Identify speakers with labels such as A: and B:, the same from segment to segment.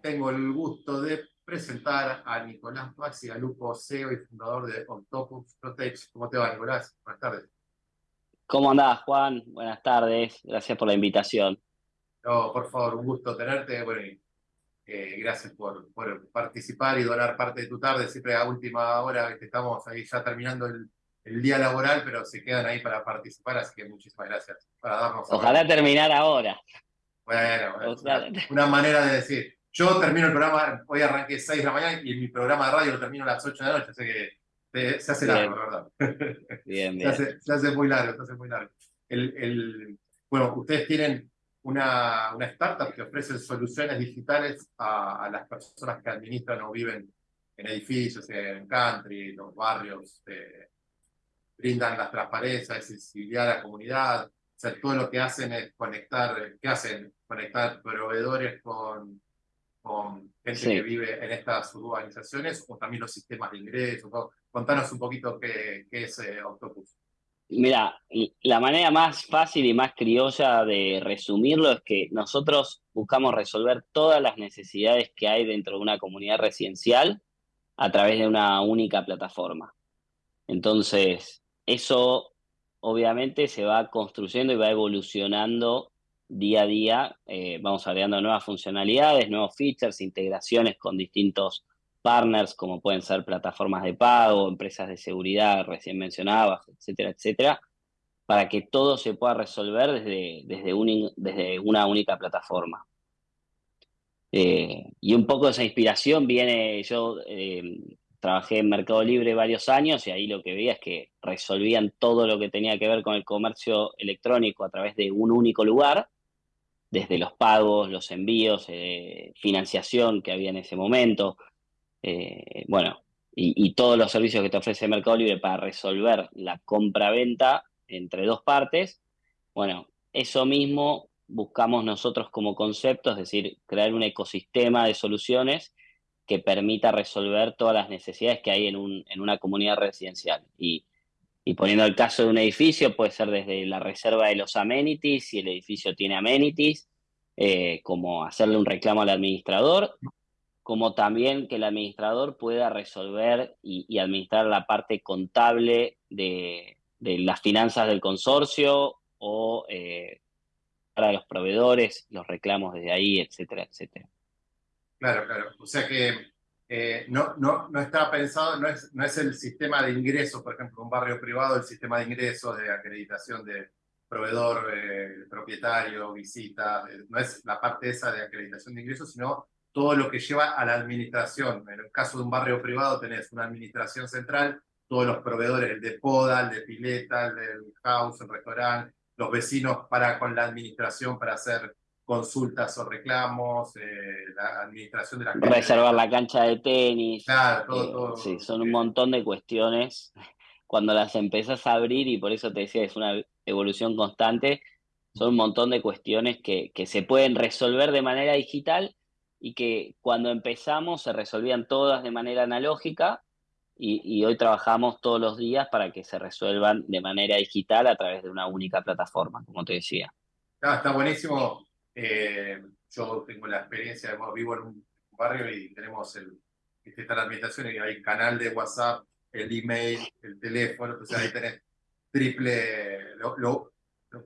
A: tengo el gusto de presentar a Nicolás Lupo, CEO y fundador de Octopus Protect. ¿Cómo te va, Nicolás? Buenas tardes.
B: ¿Cómo andás, Juan? Buenas tardes. Gracias por la invitación.
A: No, por favor, un gusto tenerte. Bueno, eh, gracias por, por, participar y donar parte de tu tarde. Siempre a última hora, estamos ahí ya terminando el, el, día laboral, pero se quedan ahí para participar, así que muchísimas gracias para darnos.
B: Ojalá terminar ahora.
A: Bueno, bueno una manera de decir. Yo termino el programa, hoy arranqué 6 de la mañana y mi programa de radio lo termino a las 8 de la noche, así que se hace largo, ¿verdad?
B: Bien,
A: bien. Se hace, se hace, muy largo, se hace muy largo. El, el, bueno, ustedes tienen una, una, startup que ofrece soluciones digitales a, a, las personas que administran o viven en edificios, en country, los barrios, eh, brindan la transparencia, accesibilidad a la comunidad, o sea, todo lo que hacen es conectar, ¿qué hacen? Conectar proveedores con con gente que vive en estas urbanizaciones o también los sistemas de ingresos. Contanos un poquito qué, qué es eh, Octopus.
B: Mira, la manera más fácil y más criolla de resumirlo es que nosotros buscamos resolver todas las necesidades que hay dentro de una comunidad residencial a través de una única plataforma. Entonces, eso obviamente se va construyendo y va evolucionando día a día eh, vamos agregando nuevas funcionalidades, nuevos features, integraciones con distintos partners, como pueden ser plataformas de pago, empresas de seguridad recién mencionadas, etcétera, etcétera, para que todo se pueda resolver desde, desde, desde una única plataforma. Eh, y un poco de esa inspiración viene, yo eh, trabajé en Mercado Libre varios años y ahí lo que veía es que resolvían todo lo que tenía que ver con el comercio electrónico a través de un único lugar desde los pagos, los envíos, eh, financiación que había en ese momento, eh, bueno, y, todos los servicios que te ofrece Mercado Libre para resolver la compra-venta entre dos partes, bueno, eso mismo buscamos nosotros como concepto, es decir, crear un ecosistema de soluciones que permita resolver todas las necesidades que hay en, un, en una comunidad residencial. Y, y poniendo el caso de un edificio, puede ser desde la reserva de los amenities, si el edificio tiene amenities, eh, como hacerle un reclamo al administrador, como también que el administrador pueda resolver y, administrar la parte contable de, las finanzas del consorcio o eh, para los proveedores, los reclamos desde ahí, etcétera, etcétera.
A: Claro, claro. O sea que eh, no, no, no está pensado, no es, no es el sistema de ingresos, por ejemplo, un barrio privado, el sistema de ingresos de acreditación de proveedor, eh, propietario, visita, eh, no es la parte esa de acreditación de ingresos, sino todo lo que lleva a la administración. En el caso de un barrio privado tenés una administración central, todos los proveedores, el de poda, el de pileta, el del house, el restaurante, los vecinos para con la administración para hacer consultas o reclamos, eh, la administración de la
B: Reservar la cancha de tenis.
A: Claro, todo, eh, todo.
B: Sí, son un montón de cuestiones. Cuando las empezás a abrir, y por eso te decía, es una evolución constante, son un montón de cuestiones que, que se pueden resolver de manera digital y que cuando empezamos se resolvían todas de manera analógica y, y, hoy trabajamos todos los días para que se resuelvan de manera digital a través de una única plataforma, como te decía.
A: Ah, está buenísimo eh, yo tengo la experiencia, vivo en un barrio y tenemos el, está la administración y hay canal de WhatsApp, el email, el teléfono, entonces ahí tenés triple, lo,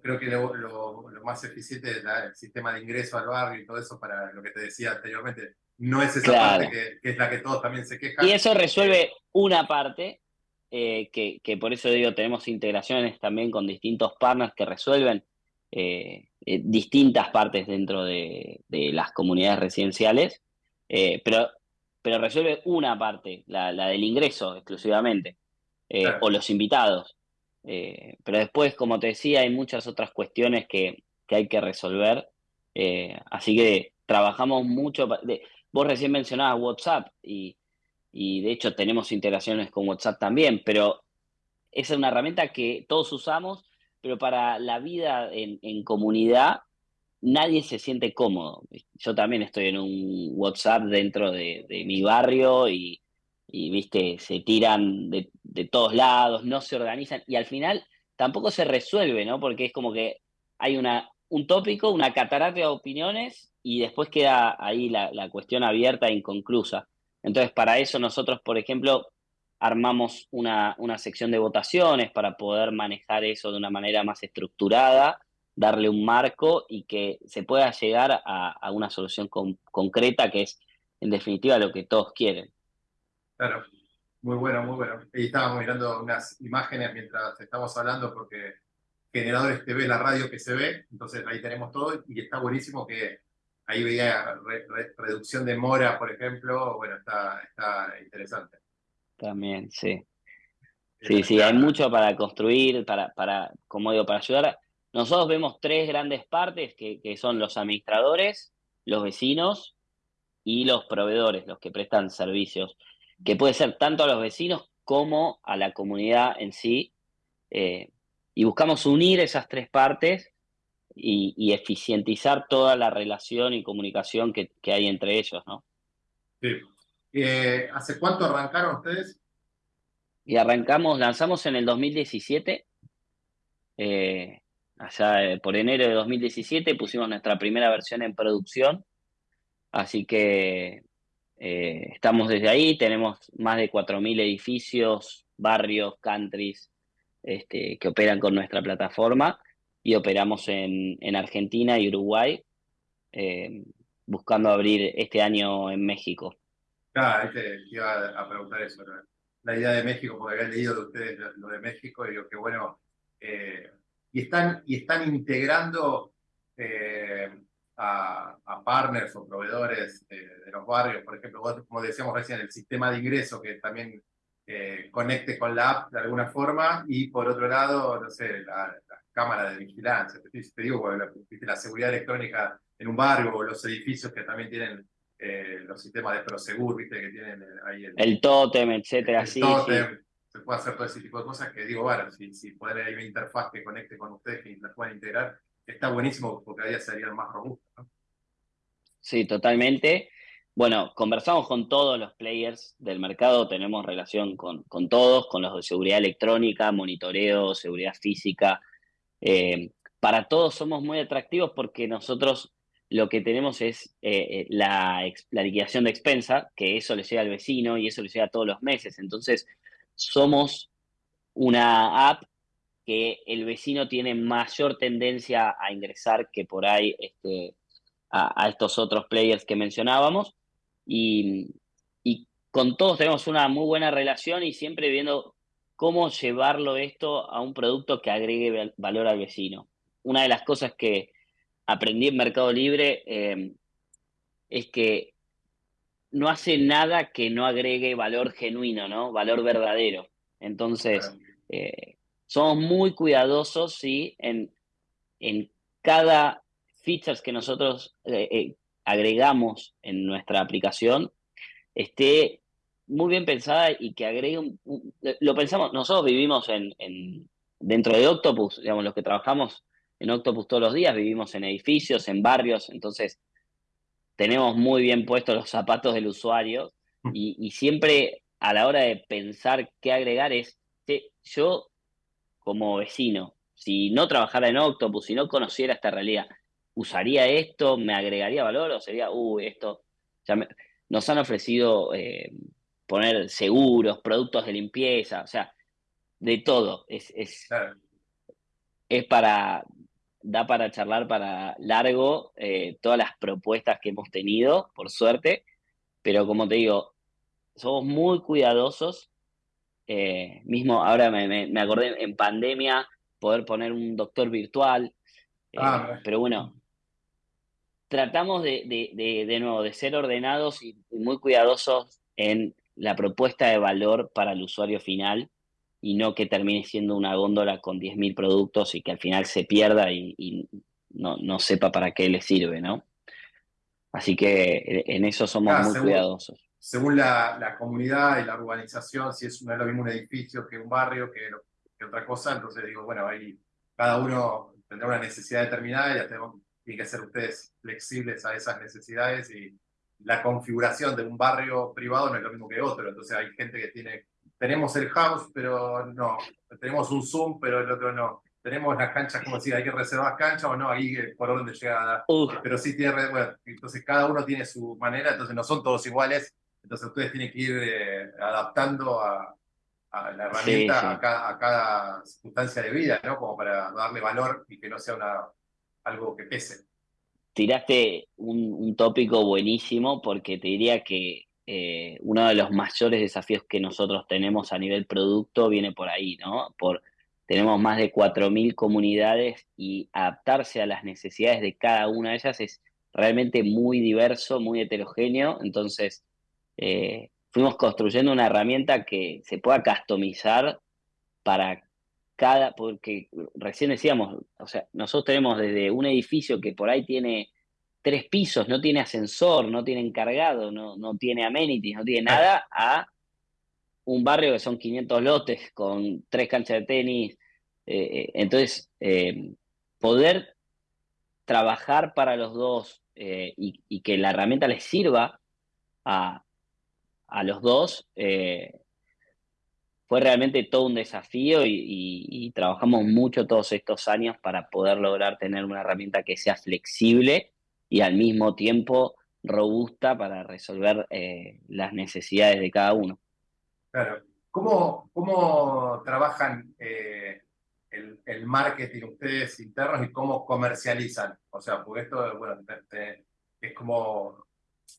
A: creo que lo, lo, más eficiente es el sistema de ingreso al barrio y todo eso para lo que te decía anteriormente. No es esa parte que, es la que todos también se quejan.
B: Y eso resuelve una parte, eh, que, que por eso digo, tenemos integraciones también con distintos partners que resuelven eh, eh, distintas partes dentro de, las comunidades residenciales, eh, pero, pero resuelve una parte, la, del ingreso exclusivamente, o los invitados. pero después, como te decía, hay muchas otras cuestiones que, que hay que resolver, así que trabajamos mucho. vos recién mencionabas WhatsApp y, y de hecho tenemos integraciones con WhatsApp también, pero esa es una herramienta que todos usamos pero para la vida en, comunidad nadie se siente cómodo. Yo también estoy en un WhatsApp dentro de, mi barrio y, viste, se tiran de, todos lados, no se organizan y al final tampoco se resuelve, ¿no? Porque es como que hay una, un tópico, una catarata de opiniones y después queda ahí la, la cuestión abierta e inconclusa. Entonces, para eso nosotros, por ejemplo, armamos una, una, sección de votaciones para poder manejar eso de una manera más estructurada, darle un marco y que se pueda llegar a, una solución con, concreta que es, en definitiva, lo que todos quieren.
A: Claro, muy bueno, muy bueno. Y estábamos mirando unas imágenes mientras estamos hablando porque Generadores TV, la radio que se ve, entonces ahí tenemos todo y está buenísimo que ahí veía reducción de mora, por ejemplo, bueno, está, está interesante.
B: También, sí. Sí, sí, hay mucho para construir, para, para, como digo, para ayudar. Nosotros vemos tres grandes partes que, que son los administradores, los vecinos y los proveedores, los que prestan servicios, que puede ser tanto a los vecinos como a la comunidad en sí. Eh, y buscamos unir esas tres partes y, eficientizar toda la relación y comunicación que, que hay entre ellos, ¿no?
A: Sí. Eh, ¿Hace cuánto arrancaron ustedes?
B: Y arrancamos, lanzamos en el 2017, eh, allá eh, por enero de 2017 pusimos nuestra primera versión en producción, así que estamos desde ahí, tenemos más de 4.000 edificios, barrios, countries este, que operan con nuestra plataforma y operamos en, en Argentina y Uruguay, buscando abrir este año en México.
A: Claro, te iba a preguntar eso, la idea de México, porque había leído de ustedes lo de México, y digo que bueno, eh, y, están, y están integrando eh, a, partners o proveedores de los barrios, por ejemplo, como decíamos recién, el sistema de ingreso que también eh, conecte con la app de alguna forma, y por otro lado, no sé, la, cámara de vigilancia, te, digo, la, la seguridad electrónica en un barrio o los edificios que también tienen eh, los sistemas de Prosegur, viste, que tienen eh, ahí el,
B: el tótem, etcétera, el sí, tótem,
A: se puede hacer todo ese tipo de cosas que digo, bueno, si, si poner ahí una interfaz que conecte con ustedes, que las puedan integrar, está buenísimo porque cada día serían más robustos, ¿no?
B: Sí, totalmente. Bueno, conversamos con todos los players del mercado, tenemos relación con, con todos, con los de seguridad electrónica, monitoreo, seguridad física. Eh, para todos somos muy atractivos porque nosotros lo que tenemos es eh, eh, la, liquidación de expensa, que eso le llega al vecino y eso le llega todos los meses. Entonces, somos una app que el vecino tiene mayor tendencia a ingresar que por ahí este, a, estos otros players que mencionábamos. Y, y, con todos tenemos una muy buena relación y siempre viendo cómo llevarlo esto a un producto que agregue valor al vecino. Una de las cosas que, aprendí en Mercado Libre eh, es que no hace nada que no agregue valor genuino, ¿no? Valor verdadero. Entonces, eh, somos muy cuidadosos, ¿sí? En, en cada features que nosotros eh, agregamos en nuestra aplicación esté muy bien pensada y que agregue un, lo pensamos, nosotros vivimos en, en, dentro de Octopus, digamos, los que trabajamos en Octopus todos los días, vivimos en edificios, en barrios, entonces tenemos muy bien puestos los zapatos del usuario y, siempre a la hora de pensar qué agregar es, yo como vecino, si no trabajara en Octopus, si no conociera esta realidad, ¿usaría esto? ¿Me agregaría valor? ¿O sería, uh, esto? nos han ofrecido eh, poner seguros, productos de limpieza, o sea, de todo. Es, es, es para da para charlar para largo eh, todas las propuestas que hemos tenido, por suerte, pero como te digo, somos muy cuidadosos. Eh, mismo ahora me, me, acordé en pandemia poder poner un doctor virtual, eh, ah, pero bueno, tratamos de, de, de, nuevo de ser ordenados y muy cuidadosos en la propuesta de valor para el usuario final y no que termine siendo una góndola con 10.000 productos y que al final se pierda y, no, no, sepa para qué le sirve, ¿no? Así que en eso somos muy cuidadosos.
A: Según la, la, comunidad y la urbanización, si es, no es lo mismo un edificio que un barrio, que, que otra cosa, entonces digo, bueno, ahí cada uno tendrá una necesidad determinada y ya tenemos, tienen que ser ustedes flexibles a esas necesidades y la configuración de un barrio privado no es lo mismo que otro, entonces hay gente que tiene tenemos el house, pero no, tenemos un Zoom, pero el otro no. tenemos las canchas, como decir, hay que reservar canchas o no, ahí eh, por orden de llegada. Pero sí tiene, bueno, entonces cada uno tiene su manera, entonces no son todos iguales, entonces ustedes tienen que ir eh, adaptando a, la herramienta A, cada, a, cada, circunstancia de vida, ¿no? Como para darle valor y que no sea una, algo que pese.
B: Tiraste un, tópico buenísimo porque te diría que eh, uno de los mayores desafíos que nosotros tenemos a nivel producto viene por ahí, ¿no? Por tenemos más de 4.000 comunidades y adaptarse a las necesidades de cada una de ellas es realmente muy diverso, muy heterogéneo. Entonces, eh, fuimos construyendo una herramienta que se pueda customizar para cada, porque recién decíamos, o sea, nosotros tenemos desde un edificio que por ahí tiene tres pisos, no tiene ascensor, no tiene encargado, no, no tiene amenities, no tiene nada, a un barrio que son 500 lotes con tres canchas de tenis. Eh, eh, entonces, eh, poder trabajar para los dos y, que la herramienta les sirva a, los dos fue realmente todo un desafío y, trabajamos mucho todos estos años para poder lograr tener una herramienta que sea flexible y al mismo tiempo robusta para resolver las necesidades de cada uno.
A: Claro. ¿Cómo, cómo trabajan eh, el, marketing ustedes internos y cómo comercializan? O sea, porque esto, bueno, es como,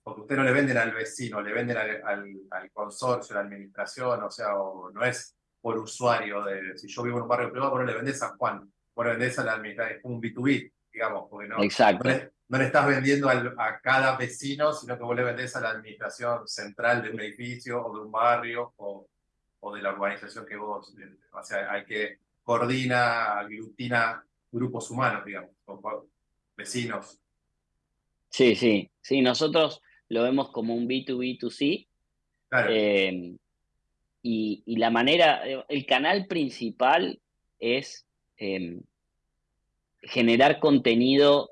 A: porque ustedes no le venden al vecino, le venden al, consorcio, a la administración, o sea, no es por usuario, de, si yo vivo en un barrio privado, no le vendes a Juan, vos le vendés a la administración, es un B2B, digamos, porque no,
B: Exacto.
A: no, le, estás vendiendo a cada vecino, sino que vos le vendés a la administración central de un edificio o de un barrio o, o de la urbanización que vos, o sea, hay que coordina, aglutina grupos humanos, digamos, vecinos.
B: Sí, sí, sí, nosotros lo vemos como un B2B2C. Claro. Eh, y, y, la manera, el canal principal es eh, generar contenido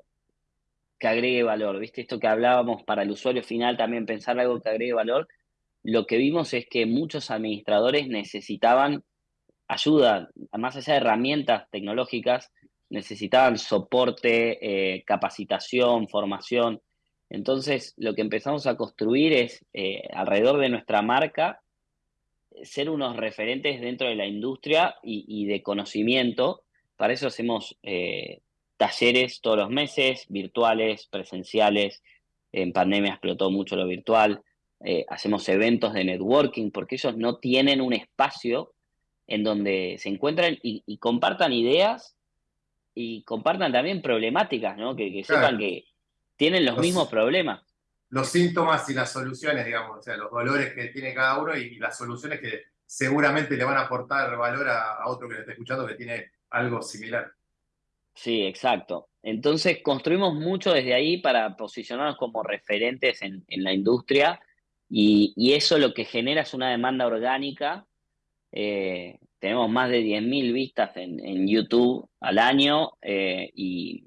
B: que agregue valor, ¿viste? Esto que hablábamos para el usuario final, también pensar algo que agregue valor. Lo que vimos es que muchos administradores necesitaban ayuda, más allá de herramientas tecnológicas, necesitaban soporte, eh, capacitación, formación. Entonces, lo que empezamos a construir es, eh, alrededor de nuestra marca, ser unos referentes dentro de la industria y, de conocimiento. Para eso hacemos eh, talleres todos los meses, virtuales, presenciales. En pandemia explotó mucho lo virtual. Eh, hacemos eventos de networking, porque ellos no tienen un espacio en donde se encuentran y, compartan ideas y compartan también problemáticas, ¿no? Que, sepan que tienen los, mismos problemas.
A: Los síntomas y las soluciones, digamos, o sea, los dolores que tiene cada uno y, las soluciones que seguramente le van a aportar valor a, otro que le está escuchando que tiene algo similar.
B: Sí, exacto. Entonces construimos mucho desde ahí para posicionarnos como referentes en, la industria y, eso lo que genera es una demanda orgánica. Eh, tenemos más de 10.000 vistas en, YouTube al año eh, y,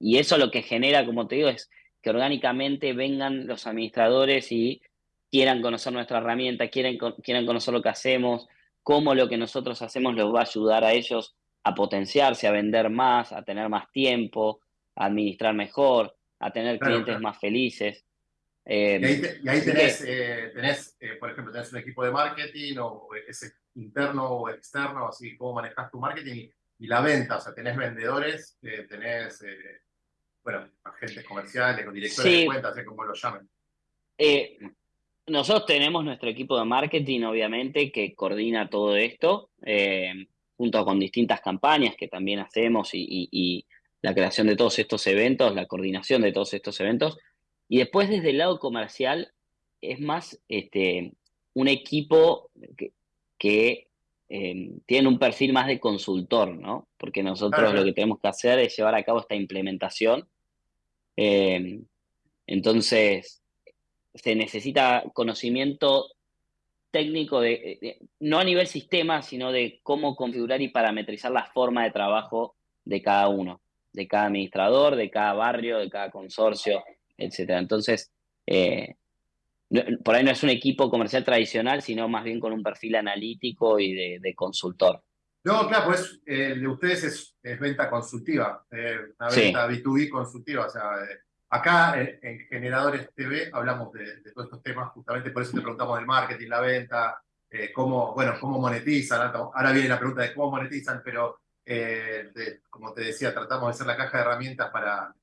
B: eso lo que genera, como te digo, es que orgánicamente vengan los administradores y quieran conocer nuestra herramienta, quieran, quieran conocer lo que hacemos, cómo lo que nosotros hacemos les va a ayudar a ellos a potenciarse, a vender más, a tener más tiempo, a administrar mejor, a tener clientes más felices.
A: Eh, y ahí, tenés, eh, eh, por ejemplo, tenés un equipo de marketing o ese interno o externo, así cómo manejas tu marketing y, la venta, o sea, tenés vendedores, tenés, bueno, agentes comerciales o directores de cuentas, así como lo llamen.
B: nosotros tenemos nuestro equipo de marketing, obviamente, que coordina todo esto junto con distintas campañas que también hacemos y, la creación de todos estos eventos, la coordinación de todos estos eventos. Y después desde el lado comercial es más este, un equipo que, em, tiene un perfil más de consultor, ¿no? Porque nosotros lo que tenemos que hacer es llevar a cabo esta implementación. Em, entonces, se necesita conocimiento técnico, de, no a nivel sistema, sino de cómo configurar y parametrizar la forma de trabajo de cada uno, de cada administrador, de cada barrio, de cada consorcio, etc. Entonces, eh, por ahí no es un equipo comercial tradicional, sino más bien con un perfil analítico y de, consultor.
A: No, claro, pues el de ustedes es, venta consultiva, una venta B2B consultiva. O sea, acá en, Generadores TV hablamos de, todos estos temas, justamente por eso te preguntamos del marketing, la venta, cómo, bueno, cómo monetizan. Ahora viene la pregunta de cómo monetizan, pero como te decía, tratamos de ser la caja de herramientas para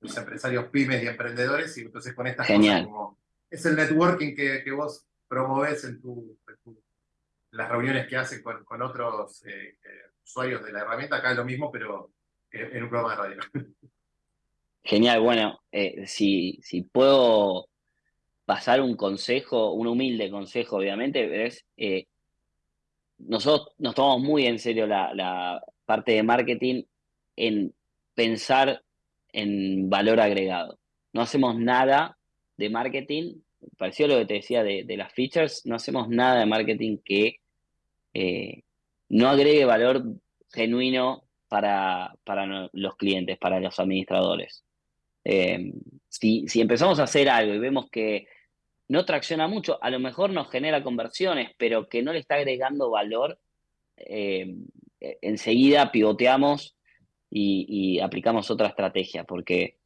A: los empresarios pymes y emprendedores, y entonces con estas
B: Genial.
A: cosas como es el networking que, que vos promoves en, tu, las reuniones que haces con, con otros eh, eh, usuarios de la herramienta, acá es lo mismo, pero en, un programa de radio.
B: Genial, bueno, eh, si, si puedo pasar un consejo, un humilde consejo, obviamente, es nosotros nos tomamos muy en serio la, la parte de marketing en pensar en valor agregado. No hacemos nada de marketing, parecido a lo que te decía de, las features, no hacemos nada de marketing que eh, no agregue valor genuino para, para los clientes, para los administradores. Eh, si, si empezamos a hacer algo y vemos que no tracciona mucho, a lo mejor nos genera conversiones, pero que no le está agregando valor, eh, enseguida pivoteamos y, aplicamos otra estrategia, porque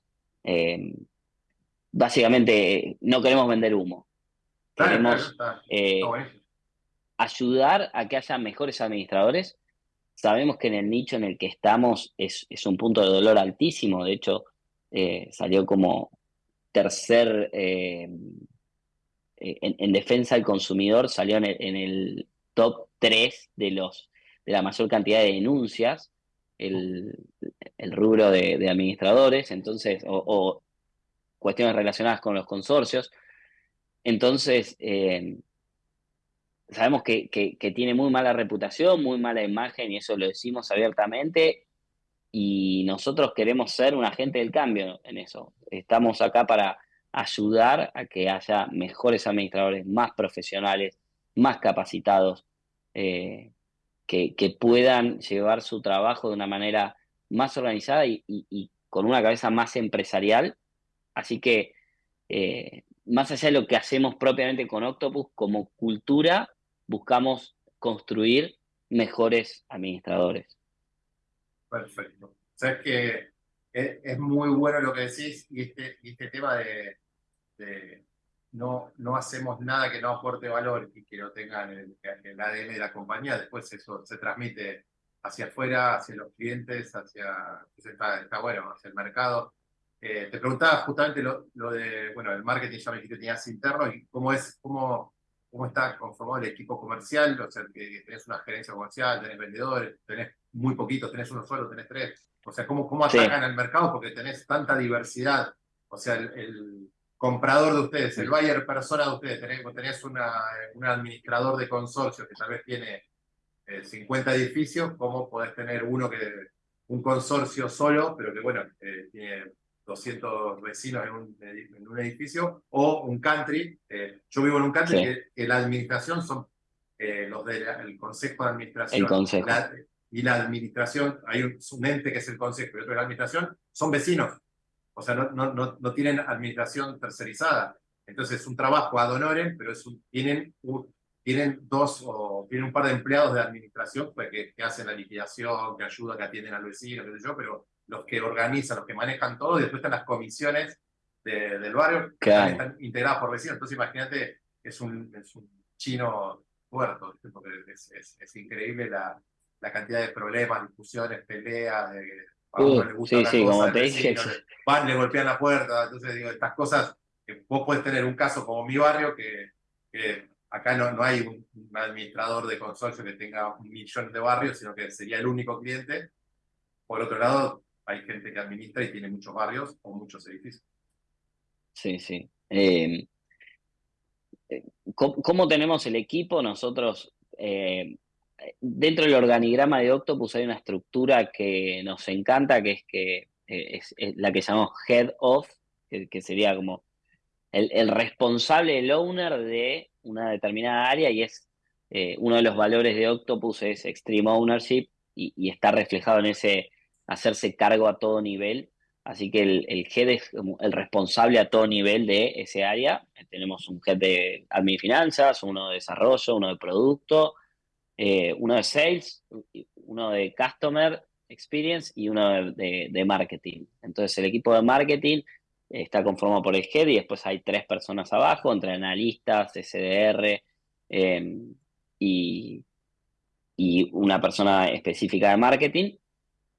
B: eh, básicamente no queremos vender humo. Queremos eh, ayudar a que haya mejores administradores. Sabemos que en el nicho en el que estamos es, un punto de dolor altísimo. De hecho, eh, salió como tercer en, defensa del consumidor, salió en el, el top 3 de, los, de la mayor cantidad de denuncias el, rubro de, administradores, entonces, o, cuestiones relacionadas con los consorcios. Entonces, eh, sabemos que, tiene muy mala reputación, muy mala imagen, y eso lo decimos abiertamente, y nosotros queremos ser un agente del cambio en eso. Estamos acá para ayudar a que haya mejores administradores, más profesionales, más capacitados, eh, que, puedan llevar su trabajo de una manera más organizada y, con una cabeza más empresarial. Así que, eh, más allá de lo que hacemos propiamente con Octopus, como cultura, buscamos construir mejores administradores.
A: Perfecto. Sabes que es, muy bueno lo que decís y este, este tema de no, no hacemos nada que no aporte valor y que no tenga el, el ADN de la compañía, después eso se transmite hacia afuera, hacia los clientes, hacia, está, está bueno, hacia el mercado. Eh, te preguntaba justamente lo, lo, de, bueno, el marketing ya me dijiste que tenías interno y cómo es, cómo, cómo está conformado el equipo comercial, o sea, que, tenés una gerencia comercial, tenés vendedores, tenés muy poquitos, tenés uno solo, tenés tres. O sea, cómo, cómo atacan el mercado porque tenés tanta diversidad. O sea, el comprador de ustedes, el buyer persona de ustedes, tenés, una, un administrador de consorcio que tal vez tiene 50 eh, edificios, ¿cómo podés tener uno que, un consorcio solo, pero que bueno, eh, tiene 200 vecinos en un, en un, edificio, o un country, eh, yo vivo en un country que, la administración son los del consejo de administración.
B: El consejo.
A: y la administración, hay un, un, ente que es el consejo y otro es la administración, son vecinos. O sea, no, no, no, no tienen administración tercerizada. Entonces es un trabajo ad honorem, pero es tienen, tienen dos o tienen un par de empleados de administración pues, que, que, hacen la liquidación, que ayudan, que atienden al vecino, qué sé yo, pero los que organizan, los que manejan todo, y después están las comisiones del barrio que están integradas por vecinos. Entonces imagínate, es un, es un chino puerto, porque es, es, es increíble la, la cantidad de problemas, discusiones, peleas, de,
B: sí, sí, como te dije.
A: Van, le golpean la puerta. Entonces, digo, estas cosas, que vos puedes tener un caso como mi barrio, que, acá no, no hay un, administrador de consorcio que tenga un millón de barrios, sino que sería el único cliente. Por otro lado, hay gente que administra y tiene muchos barrios o muchos edificios.
B: Sí, sí. Eh, eh, ¿cómo, tenemos el equipo? Nosotros eh, dentro del organigrama de Octopus hay una estructura que nos encanta, que es que eh, es, la que llamamos Head of, que, sería como el, responsable, el owner de una determinada área y es eh, uno de los valores de Octopus es Extreme Ownership y, está reflejado en ese hacerse cargo a todo nivel. Así que el, head es el responsable a todo nivel de ese área. Tenemos un head de admin finanzas, uno de desarrollo, uno de producto, eh, uno de sales, uno de Customer Experience y uno de, Marketing. Entonces el equipo de Marketing está conformado por el head y después hay tres personas abajo, entre analistas, SDR y, y, una persona específica de marketing.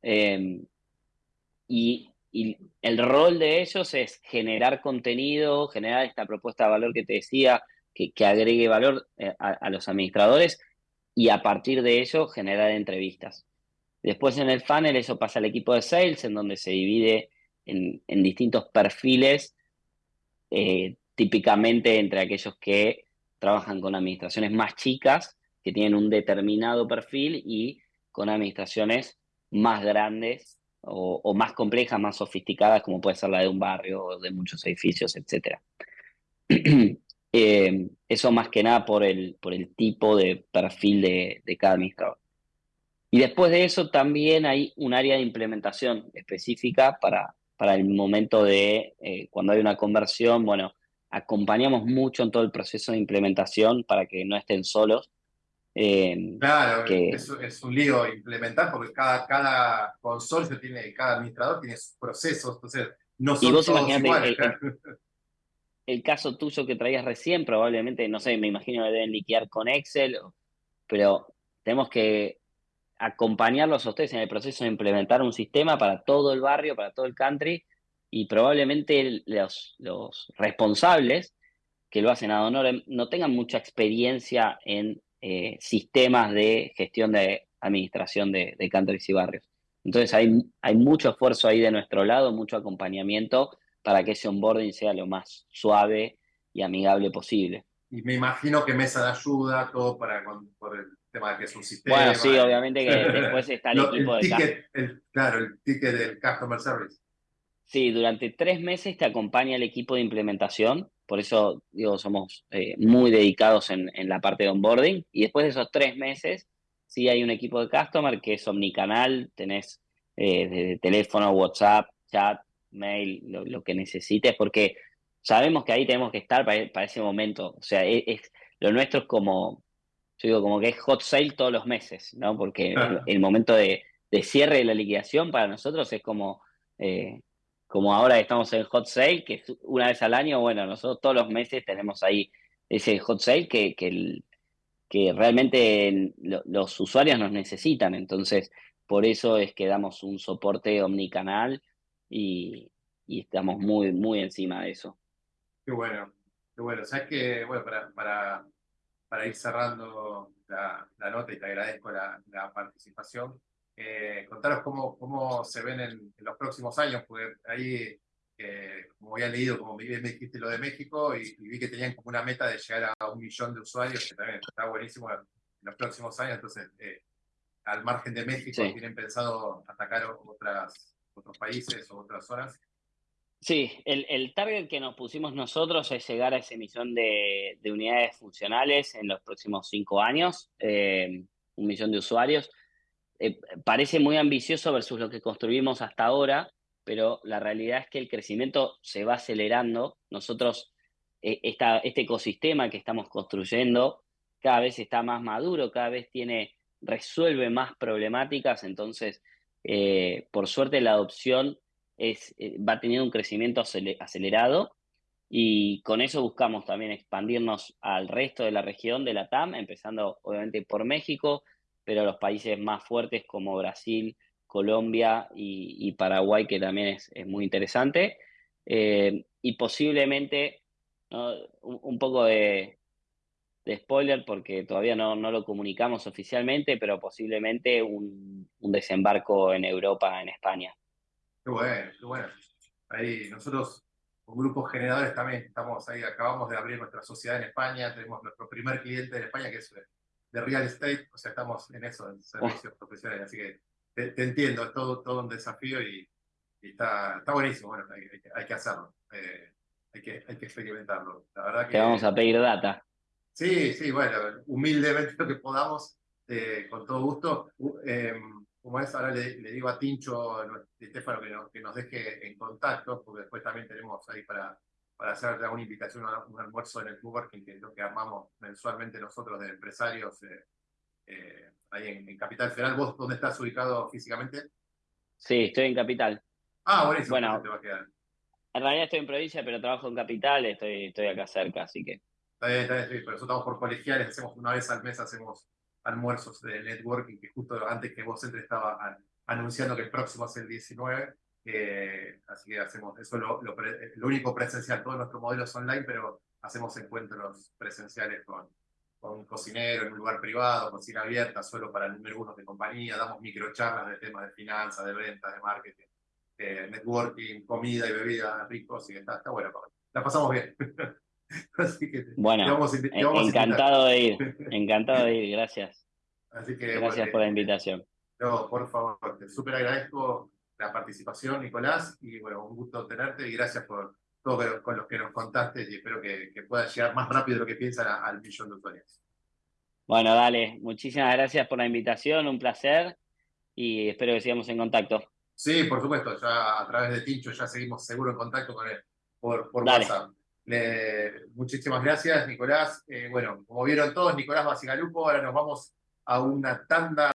B: Em, y, el rol de ellos es generar contenido, generar esta propuesta de valor que te decía, que, agregue valor eh, a los administradores y a partir de ello generar entrevistas. Después en el funnel eso pasa al equipo de sales, en donde se divide en, distintos perfiles, eh, típicamente entre aquellos que trabajan con administraciones más chicas, que tienen un determinado perfil, y con administraciones más grandes o, más complejas, más sofisticadas, como puede ser la de un barrio de muchos edificios, etc. Eh, eso más que nada por el, por el tipo de perfil de, de cada administrador. Y después de eso también hay un área de implementación específica para, para el momento de eh, cuando hay una conversión. Bueno, acompañamos mucho en todo el proceso de implementación para que no estén solos.
A: Eh, claro, que, es, un lío implementar porque cada, cada consorcio tiene, cada administrador tiene sus procesos, entonces no son y vos todos iguales.
B: El, el, caso tuyo que traías recién, probablemente, no sé, me imagino que deben liquear con Excel, pero tenemos que acompañarlos a ustedes en el proceso de implementar un sistema para todo el barrio, para todo el country, y probablemente los, los responsables que lo hacen a honor no tengan mucha experiencia en eh, sistemas de gestión de administración de, de countries y barrios. Entonces hay, hay mucho esfuerzo ahí de nuestro lado, mucho acompañamiento para que ese onboarding sea lo más suave y amigable posible.
A: Y me imagino que mesa de ayuda, todo para por el tema que es un sistema.
B: Bueno, sí, obviamente que después está el equipo
A: de Claro, el ticket del Customer Service.
B: Sí, durante tres meses te acompaña el equipo de implementación, por eso digo, somos eh, muy dedicados en, en, la parte de onboarding, y después de esos tres meses, sí hay un equipo de Customer que es omnicanal, tenés eh, teléfono, WhatsApp, chat, mail, lo, que necesites, porque sabemos que ahí tenemos que estar para, ese momento, o sea, e, es, lo nuestro es como yo digo como que es hot sale todos los meses, ¿no? Porque el, momento de, cierre de la liquidación para nosotros es como, eh, como ahora estamos en hot sale, que una vez al año, bueno, nosotros todos los meses tenemos ahí ese hot sale que, que, realmente los usuarios nos necesitan, entonces por eso es que damos un soporte omnicanal y, y estamos muy, muy encima de eso.
A: Qué bueno, qué bueno. Sabes que, bueno, para para ir cerrando la, nota y te agradezco la, participación, eh, contaros cómo, cómo se ven en, los próximos años, porque ahí, eh, como había leído, como bien me dijiste lo de México, y, vi que tenían como una meta de llegar a un millón de usuarios, que también está buenísimo en los próximos años, entonces, eh, al margen de México, ¿tienen pensado atacar otras, otros países o otras zonas?
B: Sí, el, el, target que nos pusimos nosotros es llegar a esa emisión de, de unidades funcionales en los próximos cinco años, eh, un millón de usuarios. Eh, parece muy ambicioso versus lo que construimos hasta ahora, pero la realidad es que el crecimiento se va acelerando. Nosotros, eh, este ecosistema que estamos construyendo cada vez está más maduro, cada vez tiene, resuelve más problemáticas, entonces, por suerte la adopción eh, va teniendo un crecimiento acelerado y con eso buscamos también expandirnos al resto de la región de la TAM, empezando obviamente por México, pero los países más fuertes como Brasil, Colombia y, Paraguay, que también es, muy interesante. Eh, y posiblemente, un, poco de, spoiler porque todavía no, no, lo comunicamos oficialmente, pero posiblemente un desembarco en Europa, en España.
A: Qué bueno, qué bueno. Ahí nosotros, grupos generadores también estamos ahí, acabamos de abrir nuestra sociedad en España, tenemos nuestro primer cliente en España que es de real estate, o sea, estamos en eso, en servicios oh. profesionales, así que te, entiendo, es todo, todo un desafío y, está, está buenísimo, bueno, hay, que hacerlo, eh, hay, que, hay que experimentarlo. La verdad que,
B: Te vamos a pedir data.
A: Sí, sí, bueno, humildemente lo que podamos, eh, con todo gusto. Eh, como es, ahora le, digo a Tincho, a Estefano, que, que, nos deje en contacto, porque después también tenemos ahí para, para hacer una invitación a un almuerzo en el coworking, que es lo que armamos mensualmente nosotros de empresarios, eh, eh, ahí en, Capital Federal. ¿Vos dónde estás ubicado físicamente?
B: Sí, estoy en Capital.
A: Ah, buenísimo.
B: Bueno, te va a quedar. en realidad estoy en provincia, pero trabajo en Capital, estoy, estoy acá cerca, así que...
A: Está bien, está bien, pero nosotros estamos por colegiales, hacemos una vez al mes, hacemos almuerzos de networking, que justo antes que vos entres estaba anunciando que el próximo es el 19, eh, así que hacemos eso, lo, lo, lo, único presencial, todos nuestros modelos online, pero hacemos encuentros presenciales con, con un cocinero en un lugar privado, cocina abierta, solo para el número uno de compañía, damos microcharlas de temas de finanzas, de ventas, de marketing, eh, networking, comida y bebida ricos, y está, está bueno, la pasamos bien.
B: Así que bueno, encantado de ir, encantado de ir, gracias.
A: Así que,
B: gracias por la invitación.
A: No, por favor, te súper agradezco la participación, Nicolás, y bueno, un gusto tenerte y gracias por todo con los que nos contaste y espero que, que pueda llegar más rápido de lo que piensan al millón de usuarios.
B: Bueno, dale, muchísimas gracias por la invitación, un placer y espero que sigamos en contacto.
A: Sí, por supuesto, ya a través de Tincho ya seguimos seguro en contacto con él por, por WhatsApp. muchísimas gracias, Nicolás. Eh, bueno, como vieron todos, Nicolás Basigalupo, ahora nos vamos a una tanda.